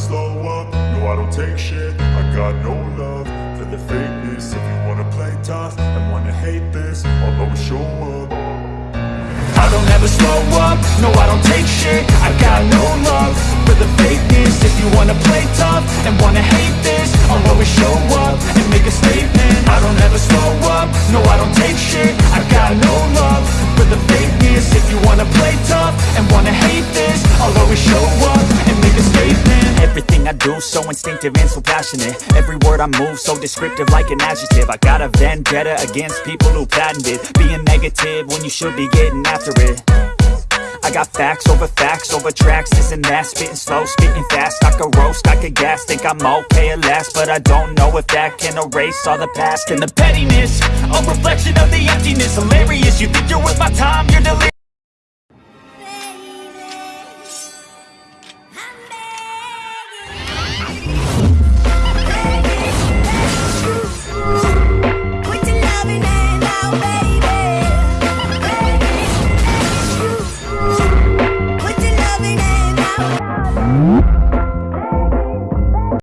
slow up, no I don't take shit. I got no love for the fakeness. If you wanna play tough and wanna hate this I'll always show up. I don't ever slow up, no I don't take shit. I got no love for the fakeness. If you wanna play tough and wanna hate this I'll always show up and make a statement I do so instinctive and so passionate. Every word I move so descriptive like an adjective. I got a vendetta against people who patented Being negative when you should be getting after it. I got facts over facts over tracks, this and that Spitting slow, spitting fast, I could roast, I could gas Think I'm okay at last, but I don't know if that can erase all the past And the pettiness, a reflection of the emptiness. Hilarious, you think you're worth my time, you're delirious